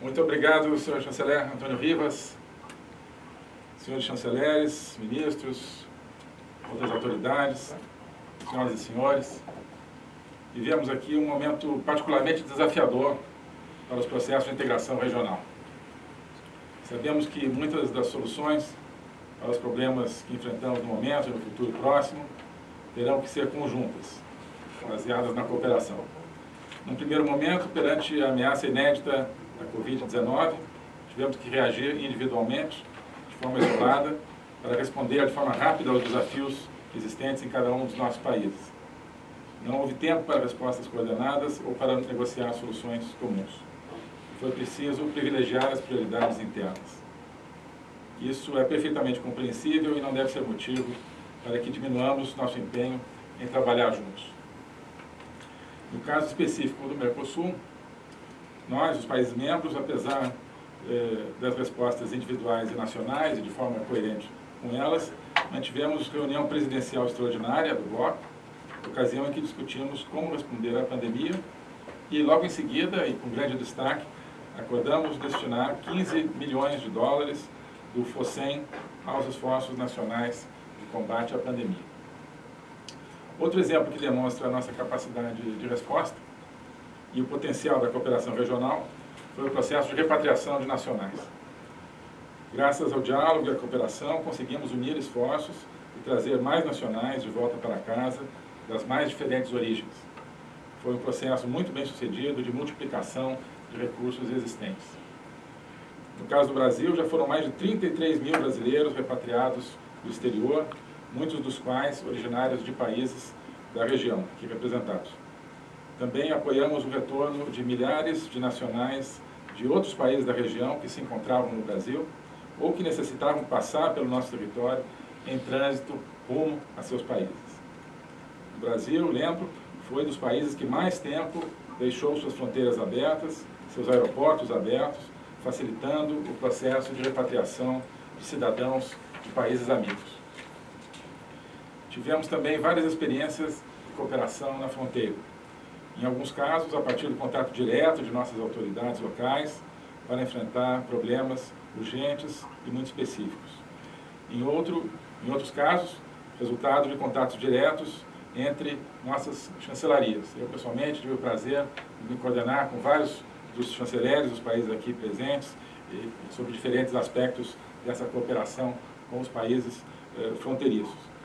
Muito obrigado, senhor chanceler Antônio Rivas, senhores chanceleres, ministros, outras autoridades, senhoras e senhores. Vivemos aqui um momento particularmente desafiador para os processos de integração regional. Sabemos que muitas das soluções para os problemas que enfrentamos no momento e no futuro próximo terão que ser conjuntas, baseadas na cooperação. Num primeiro momento, perante a ameaça inédita da Covid-19, tivemos que reagir individualmente, de forma isolada, para responder de forma rápida aos desafios existentes em cada um dos nossos países. Não houve tempo para respostas coordenadas ou para negociar soluções comuns. Foi preciso privilegiar as prioridades internas. Isso é perfeitamente compreensível e não deve ser motivo para que diminuamos nosso empenho em trabalhar juntos. No caso específico do Mercosul, nós, os países membros, apesar eh, das respostas individuais e nacionais e de forma coerente com elas, mantivemos reunião presidencial extraordinária do bloco, ocasião em que discutimos como responder à pandemia e logo em seguida, e com grande destaque, acordamos destinar 15 milhões de dólares do FOSEM aos esforços nacionais de combate à pandemia. Outro exemplo que demonstra a nossa capacidade de resposta e o potencial da cooperação regional foi o processo de repatriação de nacionais. Graças ao diálogo e à cooperação, conseguimos unir esforços e trazer mais nacionais de volta para casa das mais diferentes origens. Foi um processo muito bem sucedido de multiplicação de recursos existentes. No caso do Brasil, já foram mais de 33 mil brasileiros repatriados do exterior, muitos dos quais originários de países da região aqui representados. Também apoiamos o retorno de milhares de nacionais de outros países da região que se encontravam no Brasil ou que necessitavam passar pelo nosso território em trânsito rumo a seus países. O Brasil, lembro, foi dos países que mais tempo deixou suas fronteiras abertas, seus aeroportos abertos, facilitando o processo de repatriação de cidadãos de países amigos. Tivemos também várias experiências de cooperação na fronteira. Em alguns casos, a partir do contato direto de nossas autoridades locais, para enfrentar problemas urgentes e muito específicos. Em, outro, em outros casos, resultado de contatos diretos entre nossas chancelarias. Eu, pessoalmente, tive o prazer de me coordenar com vários dos chanceleres dos países aqui presentes sobre diferentes aspectos dessa cooperação com os países eh, fronteiriços.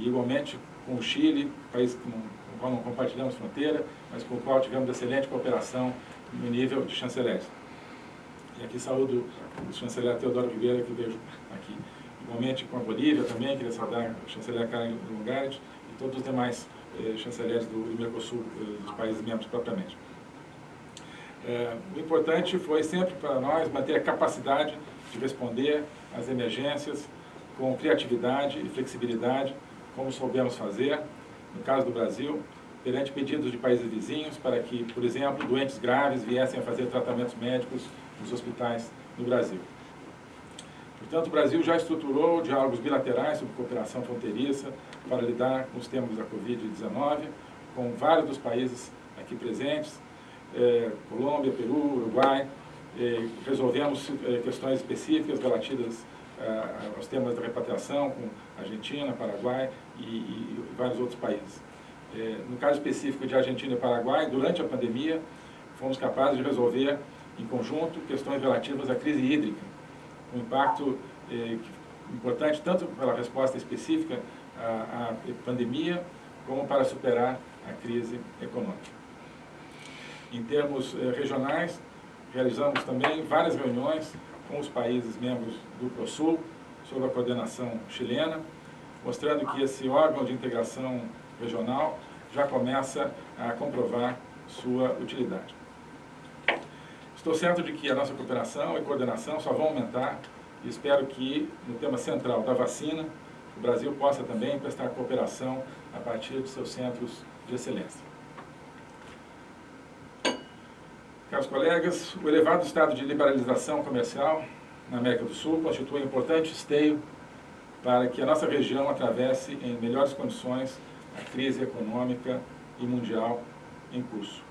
E, igualmente, com o Chile, país com, o qual não compartilhamos fronteira, mas com o qual tivemos excelente cooperação no nível de chanceleres. E aqui saúdo o chanceler Teodoro Ribeiro, que vejo aqui. Igualmente com a Bolívia também, queria saudar o chanceler Karen Lungarit e todos os demais eh, chanceleres do, do Mercosul, eh, dos países membros propriamente. É, o importante foi sempre para nós manter a capacidade de responder às emergências com criatividade e flexibilidade, como soubemos fazer, no caso do Brasil, perante pedidos de países vizinhos para que, por exemplo, doentes graves viessem a fazer tratamentos médicos nos hospitais no Brasil. Portanto, o Brasil já estruturou diálogos bilaterais sobre cooperação fronteiriça para lidar com os temas da Covid-19, com vários dos países aqui presentes, eh, Colômbia, Peru, Uruguai, eh, resolvemos eh, questões específicas relativas aos temas da repatriação com Argentina, Paraguai e, e vários outros países. no caso específico de Argentina e Paraguai, durante a pandemia, fomos capazes de resolver em conjunto questões relativas à crise hídrica, um impacto importante tanto pela resposta específica à, à pandemia, como para superar a crise econômica. Em termos eh, regionais, realizamos também várias reuniões com os países membros do ProSul, sob a coordenação chilena, mostrando que esse órgão de integração regional já começa a comprovar sua utilidade. Estou certo de que a nossa cooperação e coordenação só vão aumentar e espero que, no tema central da vacina, o Brasil possa também prestar cooperação a partir de seus centros de excelência. Caros colegas, o elevado estado de liberalização comercial na América do Sul constitui um importante esteio para que a nossa região atravesse em melhores condições a crise econômica e mundial em curso.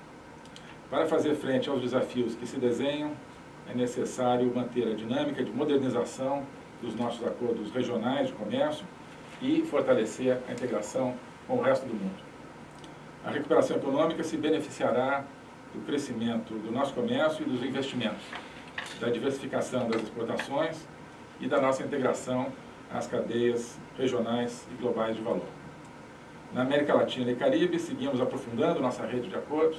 Para fazer frente aos desafios que se desenham, é necessário manter a dinâmica de modernização dos nossos acordos regionais de comércio e fortalecer a integração com o resto do mundo. A recuperação econômica se beneficiará do crescimento do nosso comércio e dos investimentos, da diversificação das exportações e da nossa integração às cadeias regionais e globais de valor. Na América Latina e Caribe, seguimos aprofundando nossa rede de acordos,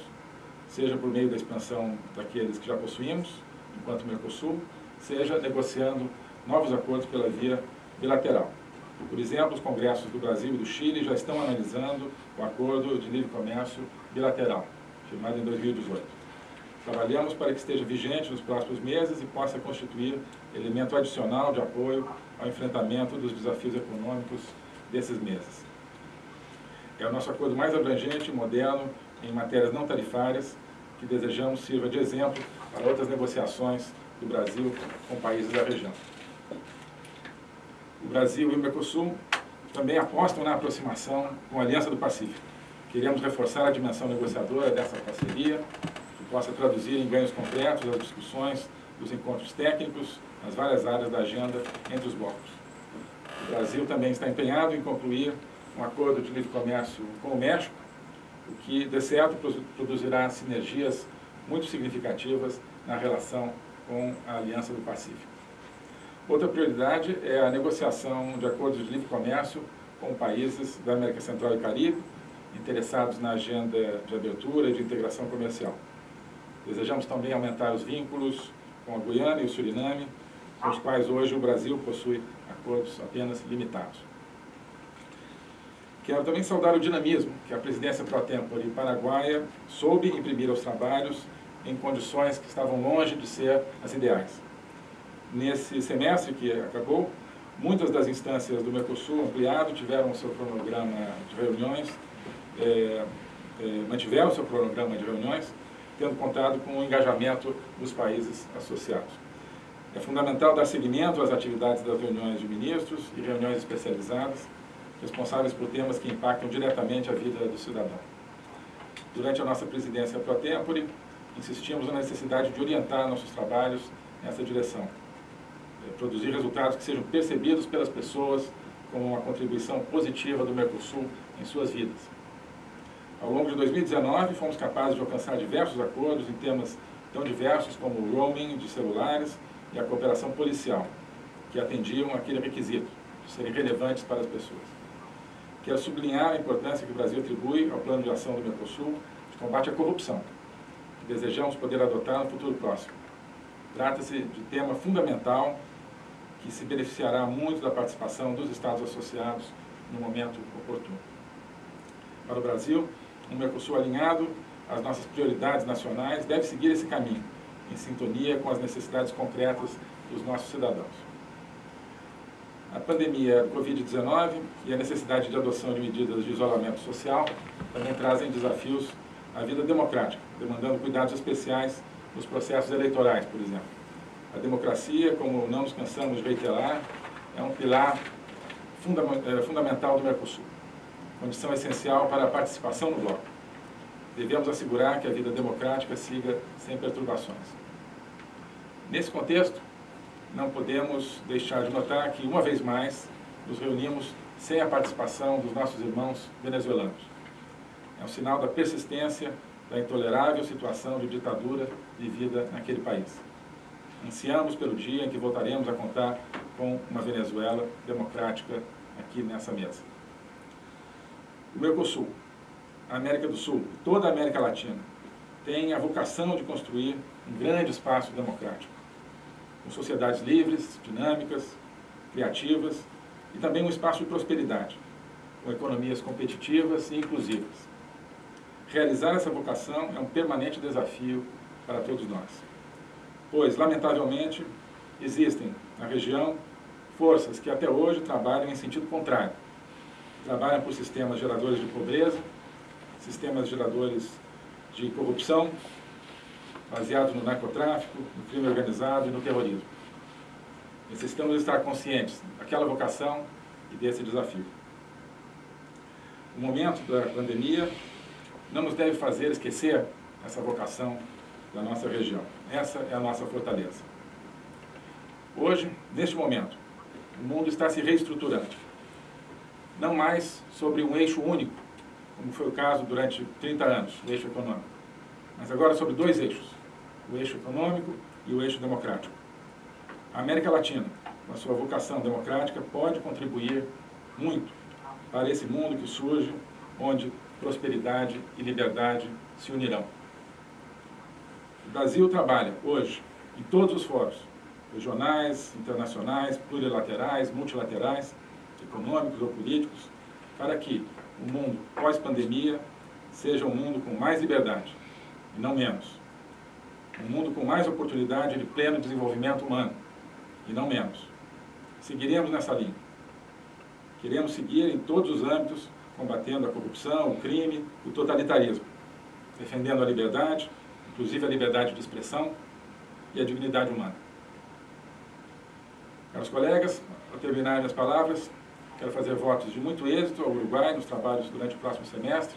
seja por meio da expansão daqueles que já possuímos, enquanto Mercosul, seja negociando novos acordos pela via bilateral. Por exemplo, os congressos do Brasil e do Chile já estão analisando o acordo de livre comércio bilateral, firmado em 2018. Trabalhamos para que esteja vigente nos próximos meses e possa constituir elemento adicional de apoio ao enfrentamento dos desafios econômicos desses meses. É o nosso acordo mais abrangente e moderno em matérias não tarifárias que desejamos sirva de exemplo para outras negociações do Brasil com países da região. O Brasil e o Mercosul também apostam na aproximação com a Aliança do Pacífico. Queremos reforçar a dimensão negociadora dessa parceria, possa traduzir em ganhos concretos as discussões dos encontros técnicos nas várias áreas da agenda entre os blocos. O Brasil também está empenhado em concluir um acordo de livre comércio com o México, o que, de certo, produzirá sinergias muito significativas na relação com a Aliança do Pacífico. Outra prioridade é a negociação de acordos de livre comércio com países da América Central e Caribe, interessados na agenda de abertura e de integração comercial. Desejamos também aumentar os vínculos com a Guiana e o Suriname, com os quais hoje o Brasil possui acordos apenas limitados. Quero também saudar o dinamismo que a presidência pro tempore paraguaia soube imprimir aos trabalhos em condições que estavam longe de ser as ideais. Nesse semestre que acabou, muitas das instâncias do Mercosul ampliado tiveram seu cronograma de reuniões, é, é, mantiveram o seu cronograma de reuniões, tendo contado com o engajamento dos países associados. É fundamental dar seguimento às atividades das reuniões de ministros e reuniões especializadas, responsáveis por temas que impactam diretamente a vida do cidadão. Durante a nossa presidência pro tempore, insistimos na necessidade de orientar nossos trabalhos nessa direção. É, produzir resultados que sejam percebidos pelas pessoas como uma contribuição positiva do Mercosul em suas vidas. Ao longo de 2019, fomos capazes de alcançar diversos acordos em temas tão diversos como o roaming de celulares e a cooperação policial, que atendiam aquele requisito, de serem relevantes para as pessoas. Quero sublinhar a importância que o Brasil atribui ao plano de ação do Mercosul de combate à corrupção, que desejamos poder adotar no futuro próximo. Trata-se de tema fundamental que se beneficiará muito da participação dos Estados associados no momento oportuno. Para o Brasil, um Mercosul alinhado às nossas prioridades nacionais deve seguir esse caminho, em sintonia com as necessidades concretas dos nossos cidadãos. A pandemia do Covid-19 e a necessidade de adoção de medidas de isolamento social também trazem desafios à vida democrática, demandando cuidados especiais nos processos eleitorais, por exemplo. A democracia, como não nos cansamos de reiterar, é um pilar é, fundamental do Mercosul, condição essencial para a participação no bloco. Devemos assegurar que a vida democrática siga sem perturbações. Nesse contexto, não podemos deixar de notar que, uma vez mais, nos reunimos sem a participação dos nossos irmãos venezuelanos. É um sinal da persistência da intolerável situação de ditadura vivida naquele país. Ansiamos pelo dia em que voltaremos a contar com uma Venezuela democrática aqui nessa mesa. O Mercosul, a América do Sul, toda a América Latina, tem a vocação de construir um grande espaço democrático com sociedades livres, dinâmicas, criativas e também um espaço de prosperidade, com economias competitivas e inclusivas. Realizar essa vocação é um permanente desafio para todos nós, pois, lamentavelmente, existem na região forças que até hoje trabalham em sentido contrário. Trabalham por sistemas geradores de pobreza, sistemas geradores de corrupção, baseado no narcotráfico, no crime organizado e no terrorismo. Necessitamos estar conscientes daquela vocação e desse desafio. O momento da pandemia não nos deve fazer esquecer essa vocação da nossa região. Essa é a nossa fortaleza. Hoje, neste momento, o mundo está se reestruturando. Não mais sobre um eixo único, como foi o caso durante 30 anos, o eixo econômico, mas agora sobre dois eixos, o eixo econômico e o eixo democrático. A América Latina, com a sua vocação democrática, pode contribuir muito para esse mundo que surge, onde prosperidade e liberdade se unirão. O Brasil trabalha hoje em todos os fóruns, regionais, internacionais, plurilaterais, multilaterais, econômicos ou políticos, para que o mundo pós-pandemia seja um mundo com mais liberdade, e não menos. Um mundo com mais oportunidade de pleno desenvolvimento humano, e não menos. Seguiremos nessa linha. Queremos seguir em todos os âmbitos, combatendo a corrupção, o crime, o totalitarismo, defendendo a liberdade, inclusive a liberdade de expressão e a dignidade humana. Caros colegas, para terminar minhas palavras, quero fazer votos de muito êxito ao Uruguai nos trabalhos durante o próximo semestre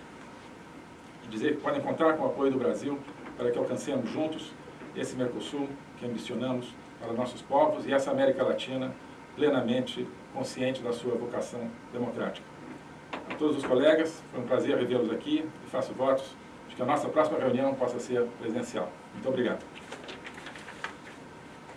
e dizer que podem contar com o apoio do Brasil para que alcancemos juntos esse Mercosul que ambicionamos para nossos povos e essa América Latina plenamente consciente da sua vocação democrática. A todos os colegas, foi um prazer revê-los aqui e faço votos de que a nossa próxima reunião possa ser presencial. Muito obrigado.